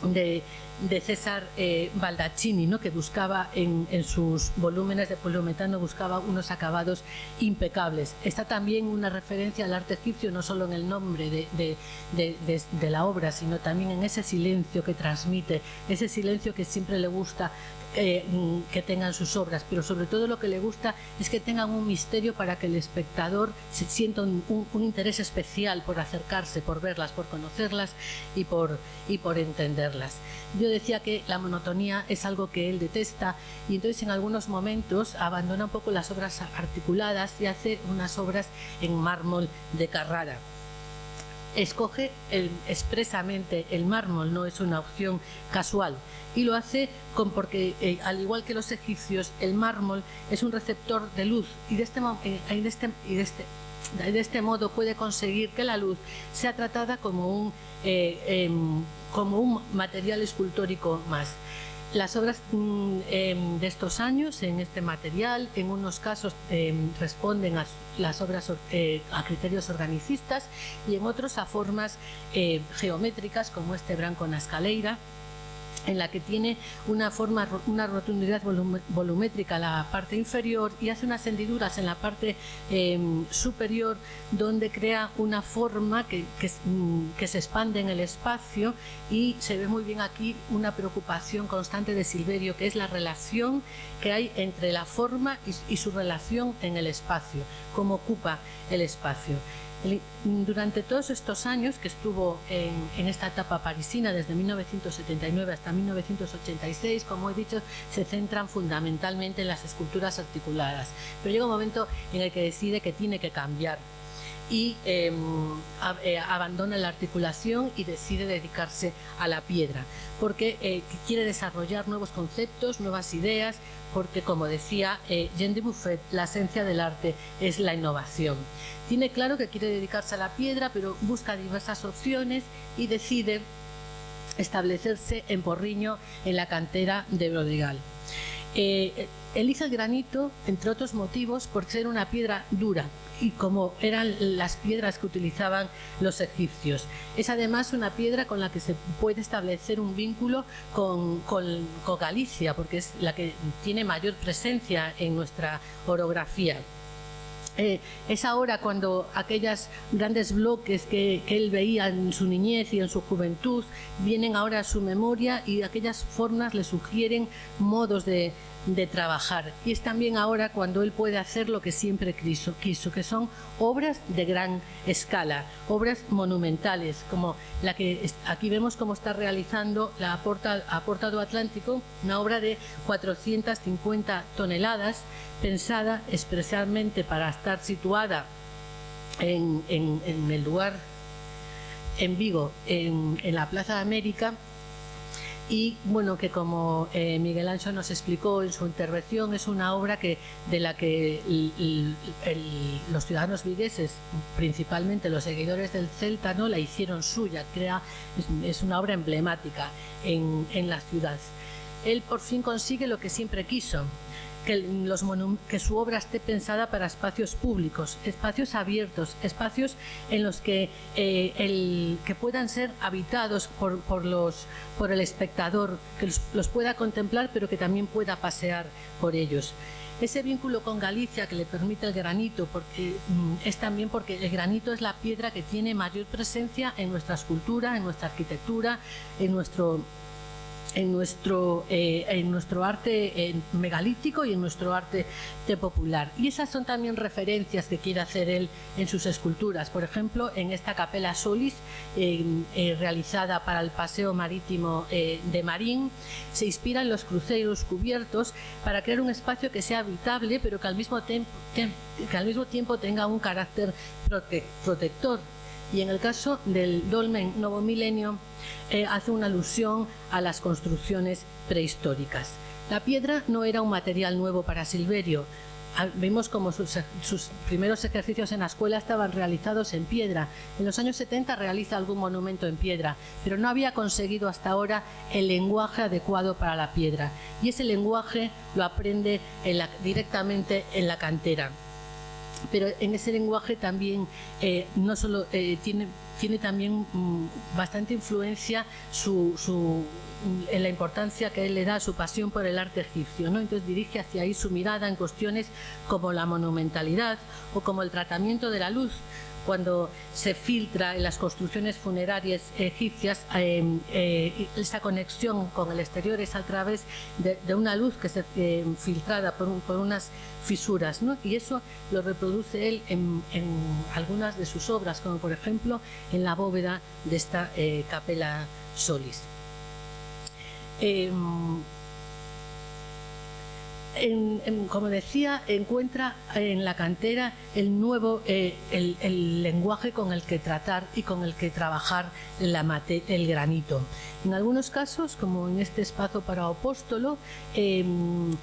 de, de César eh, Baldacchini, ¿no? que buscaba en, sus volúmenes de poliometano buscaba unos acabados impecables. Está también una referencia al arte egipcio, no solo en el nombre de, de, la obra, sino también en ese silencio que transmite, ese silencio que siempre le gusta eh, que tengan sus obras, pero sobre todo lo que le gusta es que tengan un misterio para que el espectador se sienta un, interés especial por acercarse, por verlas, por conocerlas y por, y por entenderlas. Yo decía que la monotonía es algo que él detesta y entonces en algunos momentos abandona un poco las obras articuladas y hace unas obras en mármol de Carrara. Escoge expresamente el mármol, no es una opción casual. Y lo hace con, porque, eh, al igual que los egipcios, el mármol es un receptor de luz y de este, eh, este, este de este modo puede conseguir que la luz sea tratada como un, eh, em, como un material escultórico más. Las obras mm, em, de estos años en este material, en unos casos em, responden a las obras eh, a criterios organicistas y en otros a formas eh, geométricas como este branco en escaleira en la que tiene una forma, una rotundidad volumétrica la parte inferior y hace unas hendiduras en la parte em, superior donde crea una forma que, mm, que, se expande en el espacio y se ve muy bien aquí una preocupación constante de Silverio que es la relación que hay entre la forma y, y su relación en el espacio, cómo ocupa el espacio. Durante todos estos años que estuvo en, esta etapa parisina, desde 1979 hasta 1986, como he dicho, se centran fundamentalmente en las esculturas articuladas. Pero llega un momento en el que decide que tiene que cambiar y em, eh, abandona la articulación y decide dedicarse a la piedra, porque eh, quiere desarrollar nuevos conceptos, nuevas ideas, porque como decía eh, Jean de Buffet, la esencia del arte es la innovación. Tiene claro que quiere dedicarse a la piedra, pero busca diversas opciones y decide establecerse en Porriño, en la cantera de Brodigal. Eh, elige el granito, entre otros motivos, por ser una piedra dura y como eran las piedras que utilizaban los egipcios. Es además una piedra con la que se puede establecer un vínculo con, con Galicia, porque es la que tiene mayor presencia en nuestra orografía. Eh, es ahora cuando aquellos grandes bloques que, él veía en su niñez y en su juventud vienen ahora a su memoria y aquellas formas le sugieren modos de, de trabajar. Y es también ahora cuando él puede hacer lo que siempre quiso, que son obras de gran escala, obras monumentales, como la que aquí vemos cómo está realizando la Porta, Aportado Atlántico, una obra de 450 toneladas, pensada especialmente para estar situada en, el lugar en Vigo, en, en la Plaza de América, y bueno, que como eh, Miguel Ancho nos explicó en su intervención, es una obra que, de la que los ciudadanos vigueses, principalmente los seguidores del Celta, ¿no? la hicieron suya, crea, es, una obra emblemática en, en la ciudad. Él por fin consigue lo que siempre quiso, que, los que su obra esté pensada para espacios públicos, espacios abiertos, espacios en los que, eh, el, que puedan ser habitados por, por, los, por el espectador, que los, pueda contemplar pero que también pueda pasear por ellos. Ese vínculo con Galicia que le permite el granito porque, mm, es también porque el granito es la piedra que tiene mayor presencia en nuestra escultura, en nuestra arquitectura, en nuestro en nuestro, eh, en nuestro arte megalítico y en nuestro arte popular. Y esas son también referencias que quiere hacer él en sus esculturas. Por ejemplo, en esta capela Solis, eh, realizada para el paseo marítimo eh, de Marín, se inspira en los cruceros cubiertos para crear un espacio que sea habitable, pero que al mismo, que al mismo tiempo tenga un carácter protector y en el caso del Dolmen Novo Milenio eh, hace una alusión a las construcciones prehistóricas. La piedra no era un material nuevo para Silverio. Ah, vimos como sus, primeros ejercicios en la escuela estaban realizados en piedra. En los años 70 realiza algún monumento en piedra, pero no había conseguido hasta ahora el lenguaje adecuado para la piedra. Y ese lenguaje lo aprende directamente en la cantera pero en ese lenguaje también eh, no solo eh, tiene, también mm, bastante influencia su, su, en la importancia que él le da a su pasión por el arte egipcio. ¿no? Entonces dirige hacia ahí su mirada en cuestiones como la monumentalidad o como el tratamiento de la luz, cuando se filtra en las construcciones funerarias egipcias, eh, eh, esa conexión con el exterior es a través de, una luz que se eh, filtrada por, unas fisuras, ¿no? y eso lo reproduce él en, algunas de sus obras, como por ejemplo en la bóveda de esta capela Solis. Como decía, encuentra en la cantera el nuevo eh, el, lenguaje con el que tratar y con el que trabajar la el granito. En algunos casos, como en este espacio para apóstolo, em,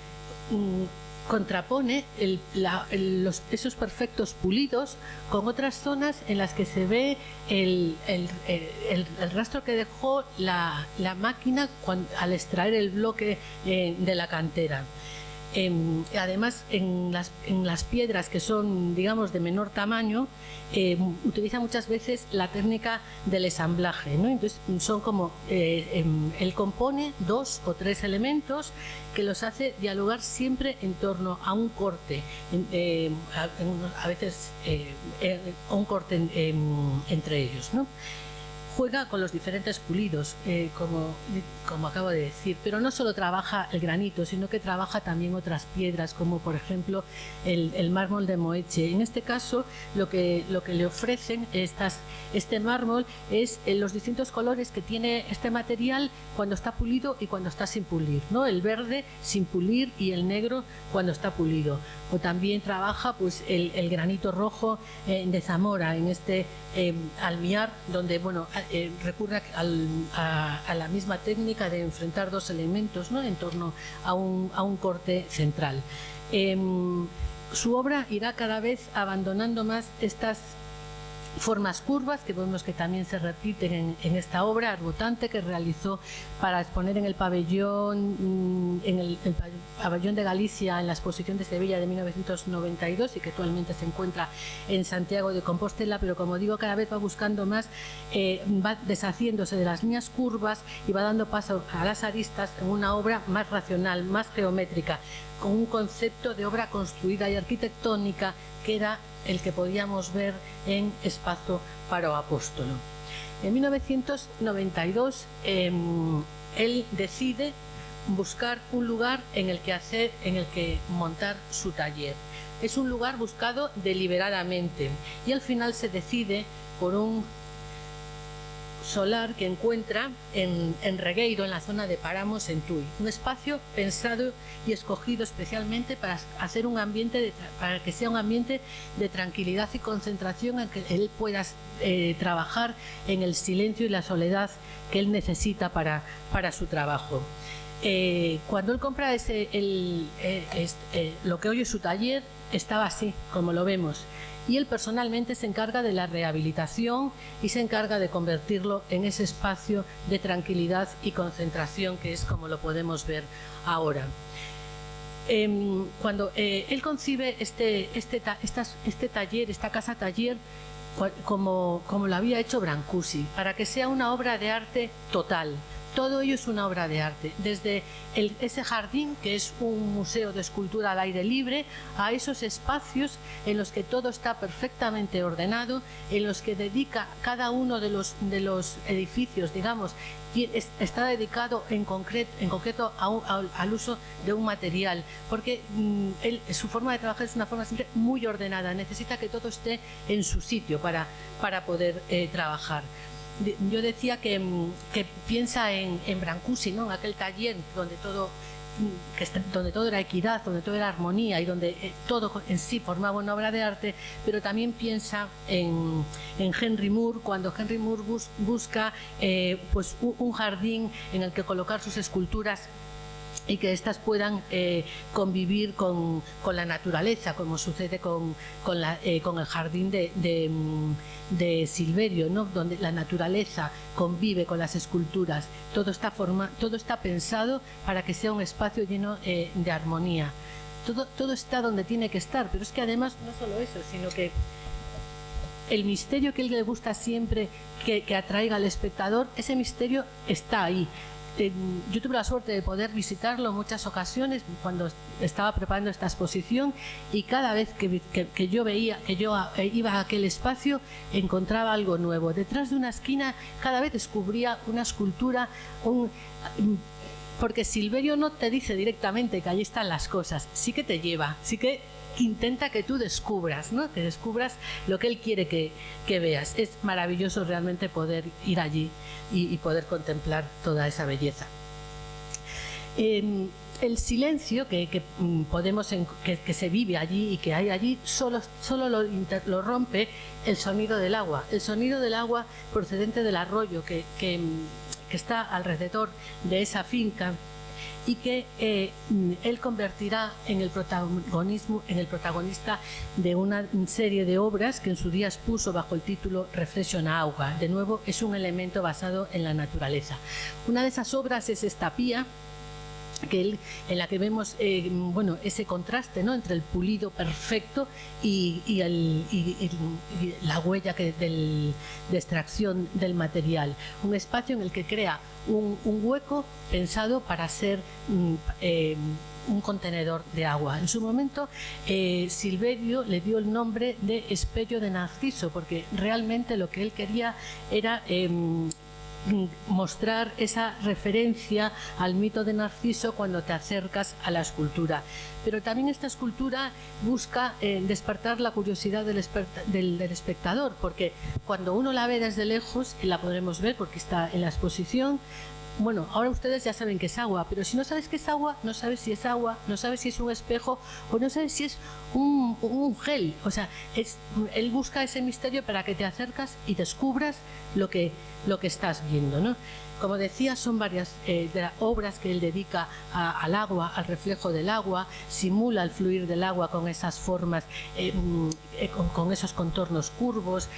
contrapone esos perfectos pulidos con otras zonas en las que se ve el, rastro que dejó la, máquina al extraer el bloque eh, de la cantera además, en las, piedras que son, digamos, de menor tamaño, eh, utiliza muchas veces la técnica del ensamblaje. ¿no? Entonces, son como, eh, em, él compone dos o tres elementos que los hace dialogar siempre en torno a un corte, eh, a, veces un corte entre ellos. Juega con los diferentes pulidos, eh, como, como acabo de decir, pero no solo trabaja el granito, sino que trabaja también otras piedras, como por ejemplo el, mármol de Moeche. En este caso, lo que, lo que le ofrecen este mármol es eh, los distintos colores que tiene este material cuando está pulido y cuando está sin pulir, ¿no? El verde sin pulir y el negro cuando está pulido. O también trabaja pues el, granito rojo eh, de Zamora, en este almiar, donde bueno eh, recurre a, la misma técnica de enfrentar dos elementos ¿no? en torno a un, corte central. Em, su obra irá cada vez abandonando más estas formas curvas que vemos que también se repiten en, esta obra arbotante que realizó para exponer en el pabellón mm, en el, pabellón de Galicia en la exposición de Sevilla de 1992 y que actualmente se encuentra en Santiago de Compostela pero como digo cada vez va buscando más eh, va deshaciéndose de las líneas curvas y va dando paso a las aristas en una obra más racional, más geométrica con un concepto de obra construida y arquitectónica que era el que podíamos ver en Espacio para Apóstolo. En 1992 em, él decide buscar un lugar en el que hacer, en el que montar su taller. Es un lugar buscado deliberadamente y al final se decide por un solar que encuentra en, Regueiro, en la zona de Paramos, en Tui. Un espacio pensado y escogido especialmente para hacer un ambiente, para que sea un ambiente de tranquilidad y concentración en que él pueda eh, trabajar en el silencio y la soledad que él necesita para, para su trabajo. Eh, cuando él compra ese, eh, lo que hoy es su taller, estaba así, como lo vemos y él personalmente se encarga de la rehabilitación y se encarga de convertirlo en ese espacio de tranquilidad y concentración que es como lo podemos ver ahora. Em, cuando eh, él concibe este, este, este taller, esta casa taller, como, como lo había hecho Brancusi, para que sea una obra de arte total, todo ello es una obra de arte, desde ese jardín, que es un museo de escultura al aire libre, a esos espacios en los que todo está perfectamente ordenado, en los que dedica cada uno de los, de los edificios, digamos, está dedicado en concreto, en concreto al uso de un material, porque mm, su forma de trabajar es una forma siempre muy ordenada, necesita que todo esté en su sitio para, para poder eh, trabajar yo decía que, mm, piensa en, en Brancusi, ¿no? en aquel taller donde todo mm, donde todo era equidad, donde todo era armonía y donde eh, todo en sí formaba una obra de arte, pero también piensa en, Henry Moore, cuando Henry Moore busca eh, pues un jardín en el que colocar sus esculturas y que éstas puedan eh, convivir con, la naturaleza, como sucede con, eh, el jardín mm, de, Silverio, ¿no? donde la naturaleza convive con las esculturas. Todo está, forma, todo está pensado para que sea un espacio lleno eh, de armonía. Todo, todo está donde tiene que estar, pero es que además no solo eso, sino que el misterio que él le gusta siempre que, que atraiga al espectador, ese misterio está ahí yo tuve la suerte de poder visitarlo en muchas ocasiones cuando estaba preparando esta exposición y cada vez que, yo veía, que yo eh, iba a aquel espacio, encontraba algo nuevo. Detrás de una esquina cada vez descubría una escultura, un, porque Silverio no te dice directamente que allí están las cosas, sí que te lleva, sí que intenta que tú descubras, ¿no? que descubras lo que él quiere que, veas. Es maravilloso realmente poder ir allí y, poder contemplar toda esa belleza. Em, el silencio que, mm, podemos que, se vive allí y que hay allí solo, solo lo, lo, rompe el sonido del agua. El sonido del agua procedente del arroyo que, que está alrededor de esa finca y que eh, él convertirá en el protagonismo en el protagonista de una serie de obras que en su día expuso bajo el título Reflexión a agua. De nuevo, es un elemento basado en la naturaleza. Una de esas obras es esta pía que en la que vemos eh, bueno, ese contraste ¿no? entre el pulido perfecto y, la huella que de extracción del material. Un espacio en el que crea un, hueco pensado para ser mm, eh, un contenedor de agua. En su momento, eh, Silverio le dio el nombre de espello de Narciso, porque realmente lo que él quería era em, mostrar esa referencia al mito de Narciso cuando te acercas a la escultura. Pero también esta escultura busca eh, despertar la curiosidad del, espectador, porque cuando uno la ve desde lejos, y la podremos ver porque está en la exposición, bueno, ahora ustedes ya saben que es agua, pero si no sabes qué es agua, no sabes si es agua, no sabes si es un espejo o no sabes si es un, gel. O sea, él busca ese misterio para que te acercas y descubras lo que, lo que estás viendo, ¿no? Como decía, son varias eh, obras que él dedica al agua, al reflejo del agua, simula el fluir del agua con esas formas, eh, mm, eh, con, esos contornos curvos.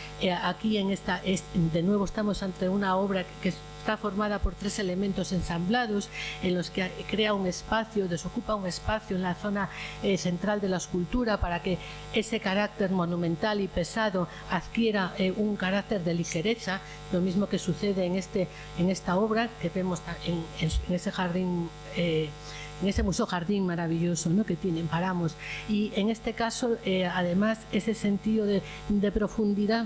aquí en esta, de nuevo estamos ante una obra que es está formada por tres elementos ensamblados en los que crea un espacio, desocupa un espacio en la zona eh, central de la escultura para que ese carácter monumental y pesado adquiera eh, un carácter de ligereza, lo mismo que sucede en, este, en esta obra que vemos en, ese jardín. Eh, en ese museo jardín maravilloso ¿no? que tienen, paramos. Y en este caso, además, ese sentido de, de profundidad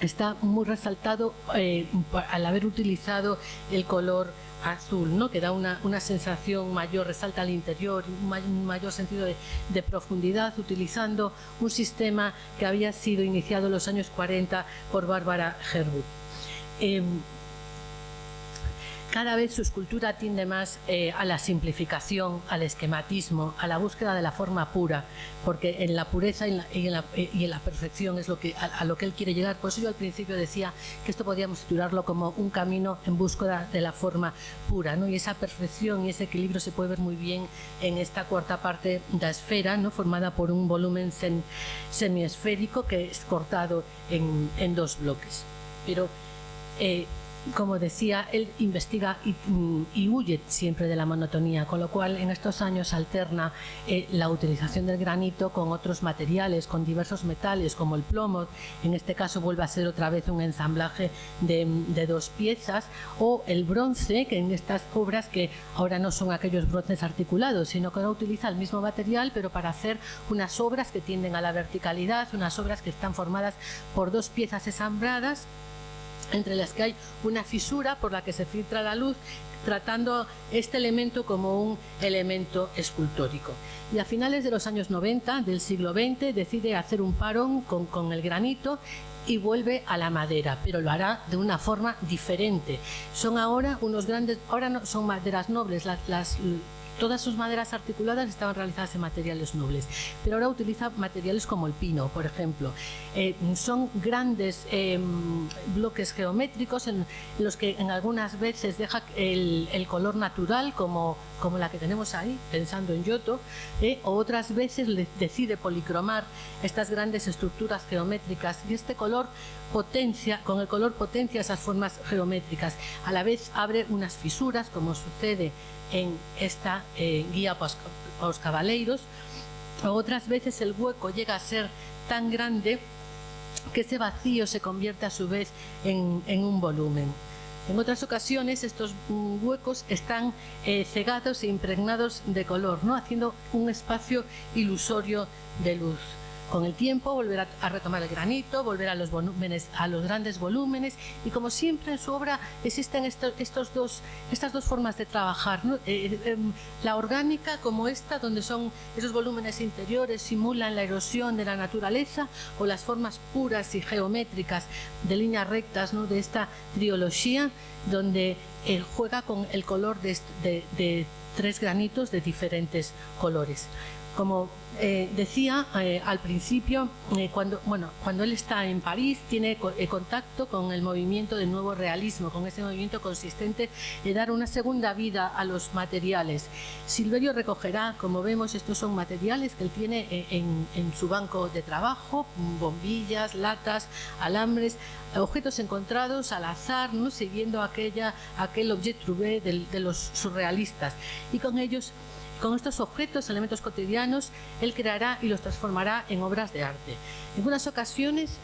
está muy resaltado eh, al haber utilizado el color azul, ¿no? que da una, sensación mayor, resalta al interior, un, mayor sentido de, profundidad, utilizando un sistema que había sido iniciado en los años 40 por Bárbara Herwood. Em, cada vez su escultura tiende más eh, a la simplificación, al esquematismo, a la búsqueda de la forma pura, porque en la pureza y en la, y en la, perfección es lo que, a, lo que él quiere llegar. Por eso yo al principio decía que esto podíamos titularlo como un camino en búsqueda de la forma pura, ¿no? y esa perfección y ese equilibrio se puede ver muy bien en esta cuarta parte de la esfera, ¿no? formada por un volumen semiesférico que es cortado en, dos bloques. Pero eh, como decía, él investiga y, huye siempre de la monotonía, con lo cual en estos años alterna eh, la utilización del granito con otros materiales, con diversos metales como el plomo, en este caso vuelve a ser otra vez un ensamblaje de, dos piezas, o el bronce, que en estas obras que ahora no son aquellos bronces articulados, sino que ahora utiliza el mismo material, pero para hacer unas obras que tienden a la verticalidad, unas obras que están formadas por dos piezas ensambladas entre las que hay una fisura por la que se filtra la luz, tratando este elemento como un elemento escultórico. Y a finales de los años 90 del siglo XX decide hacer un parón con, el granito y vuelve a la madera, pero lo hará de una forma diferente. Son ahora unos grandes, ahora son maderas nobles, las Todas sus maderas articuladas estaban realizadas en materiales nobles, pero ahora utiliza materiales como el pino, por ejemplo. Eh, son grandes em, bloques geométricos en los que en algunas veces deja el, color natural, como, como la que tenemos ahí, pensando en Yoto, eh, o otras veces decide policromar estas grandes estructuras geométricas y este color potencia, con el color potencia esas formas geométricas. A la vez abre unas fisuras, como sucede en esta eh, guía para los caballeros. Otras veces el hueco llega a ser tan grande que ese vacío se convierte a su vez en, un volumen. En otras ocasiones estos huecos están eh, cegados e impregnados de color, ¿no? haciendo un espacio ilusorio de luz. Con el tiempo volver a, retomar el granito, volver a los volúmenes, a los grandes volúmenes y como siempre en su obra existen estos, dos, estas dos formas de trabajar, eh, eh, em, la orgánica como esta donde son esos volúmenes interiores simulan la erosión de la naturaleza o las formas puras y geométricas de líneas rectas ¿no? de esta triología donde eh, juega con el color de tres granitos de diferentes colores. Como eh, decía eh, al principio, eh, cuando, bueno, cuando él está en París, tiene contacto con el movimiento del nuevo realismo, con ese movimiento consistente de dar una segunda vida a los materiales. Silverio recogerá, como vemos, estos son materiales que él tiene en, su banco de trabajo, bombillas, latas, alambres, objetos encontrados al azar, ¿no? siguiendo aquella, aquel objet trouvé de los surrealistas. Y con ellos con estos objetos, elementos cotidianos, él creará y los transformará en obras de arte. En algunas ocasiones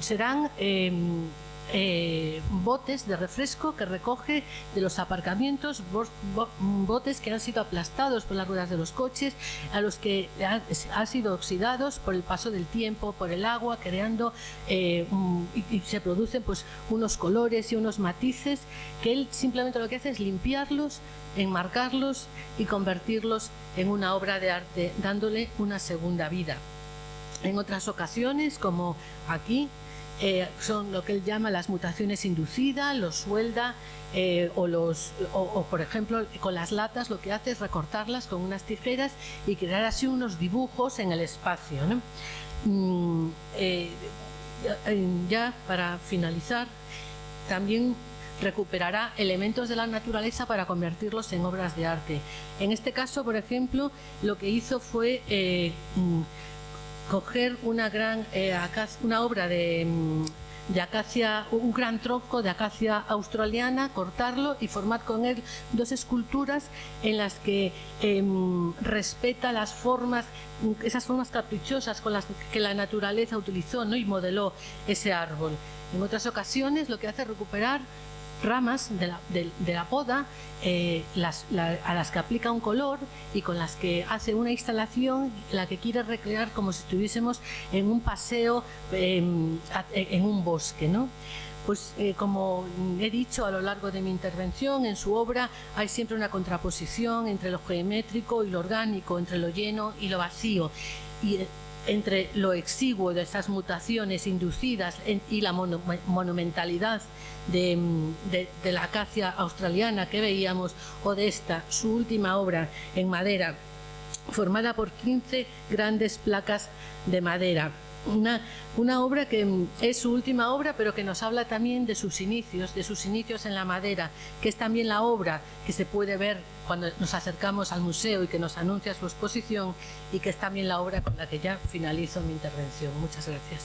serán em, eh, botes de refresco que recoge de los aparcamientos, botes que han sido aplastados por las ruedas de los coches, a los que han, sido oxidados por el paso del tiempo, por el agua, creando eh, y, se producen pues unos colores y unos matices que él simplemente lo que hace es limpiarlos, enmarcarlos y convertirlos en una obra de arte, dándole una segunda vida. En otras ocasiones, como aquí, eh, son lo que él llama las mutaciones inducidas, los suelda eh, o, los, o, por ejemplo con las latas lo que hace es recortarlas con unas tijeras y crear así unos dibujos en el espacio. Mm, eh, ya para finalizar, también recuperará elementos de la naturaleza para convertirlos en obras de arte. En este caso, por ejemplo, lo que hizo fue mm, coger una gran eh, una obra de, mm, de, acacia, un gran tronco de acacia australiana, cortarlo y formar con él dos esculturas en las que em, respeta las formas, esas formas caprichosas con las que la naturaleza utilizó ¿no? y modeló ese árbol. En otras ocasiones lo que hace es recuperar ramas de la, poda eh, a las que aplica un color y con las que hace una instalación la que quiere recrear como si estuviésemos en un paseo em, en un bosque. ¿no? Pues eh, como he dicho a lo largo de mi intervención, en su obra hay siempre una contraposición entre lo geométrico y lo orgánico, entre lo lleno y lo vacío. Entre lo exiguo de esas mutaciones inducidas y la monumentalidad de, la acacia australiana que veíamos o de esta, su última obra en madera, formada por 15 grandes placas de madera. Una, una, obra que es su última obra, pero que nos habla también de sus inicios, de sus inicios en la madera, que es también la obra que se puede ver cuando nos acercamos al museo y que nos anuncia su exposición y que es también la obra con la que ya finalizo mi intervención. Muchas gracias.